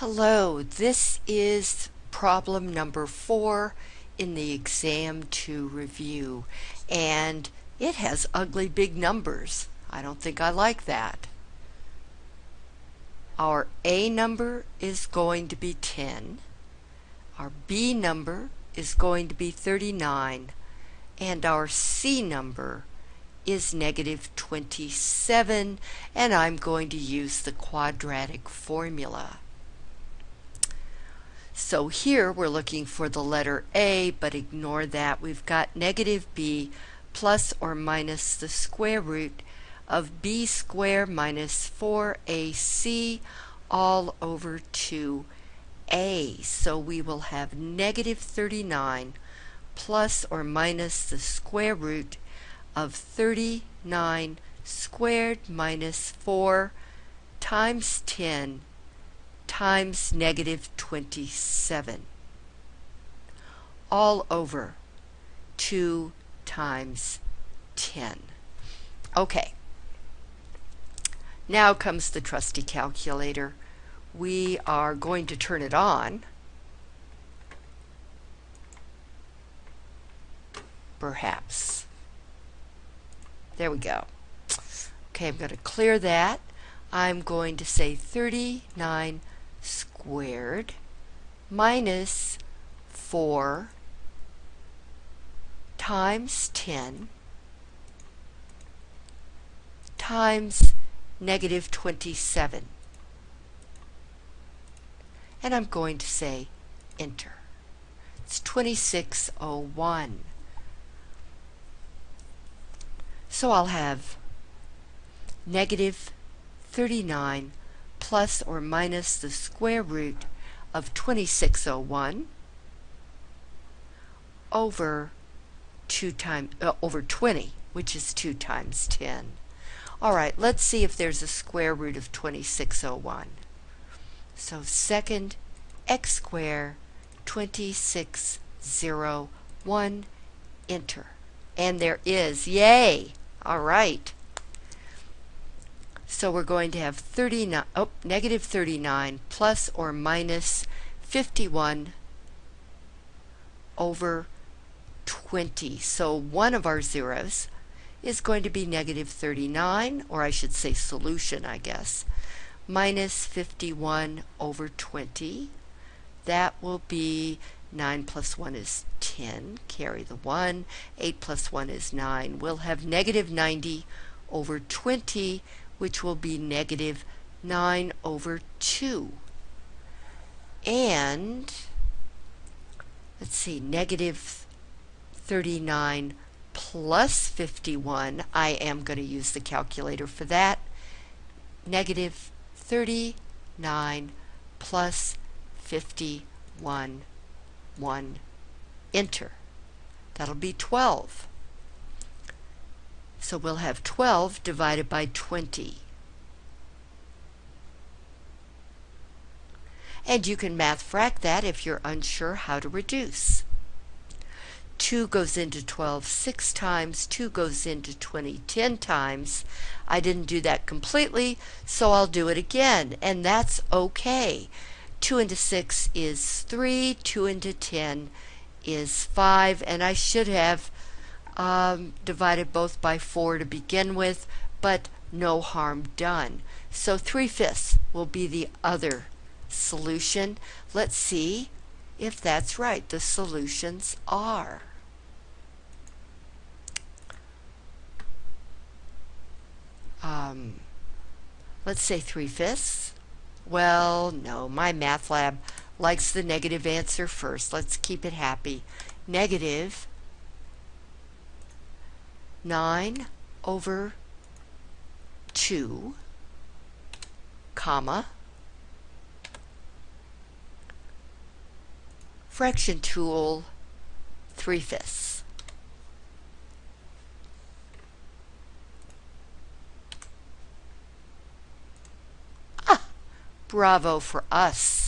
Hello, this is problem number four in the exam to review and it has ugly big numbers. I don't think I like that. Our A number is going to be 10. Our B number is going to be 39 and our C number is negative 27 and I'm going to use the quadratic formula. So here we're looking for the letter A, but ignore that. We've got negative B plus or minus the square root of B squared minus 4AC all over 2A. So we will have negative 39 plus or minus the square root of 39 squared minus 4 times 10 times negative 27 all over 2 times 10. Okay. Now comes the trusty calculator. We are going to turn it on. Perhaps. There we go. Okay, I'm going to clear that. I'm going to say 39 squared minus 4 times 10 times negative 27. And I'm going to say enter. It's 2601. So I'll have negative 39 plus or minus the square root of 2601 over 2 times uh, over 20 which is 2 times 10 alright let's see if there's a square root of 2601 so second x squared 2601 enter. And there is yay! Alright so we're going to have 39, oh, negative 39 plus or minus 51 over 20. So one of our zeros is going to be negative 39, or I should say solution, I guess, minus 51 over 20. That will be 9 plus 1 is 10, carry the 1. 8 plus 1 is 9. We'll have negative 90 over 20, which will be negative 9 over 2. And, let's see, negative 39 plus 51, I am going to use the calculator for that. Negative 39 plus 51, 1, enter. That'll be 12. So we'll have 12 divided by 20. And you can math frac that if you're unsure how to reduce. 2 goes into 12 six times, 2 goes into 20 10 times. I didn't do that completely, so I'll do it again, and that's okay. 2 into 6 is 3, 2 into 10 is 5, and I should have um, divided both by 4 to begin with, but no harm done. So 3 fifths will be the other solution. Let's see if that's right. The solutions are. Um, let's say 3 fifths. Well, no, MyMathLab likes the negative answer first. Let's keep it happy. Negative 9 over 2, comma, fraction tool 3 fifths. Ah, bravo for us.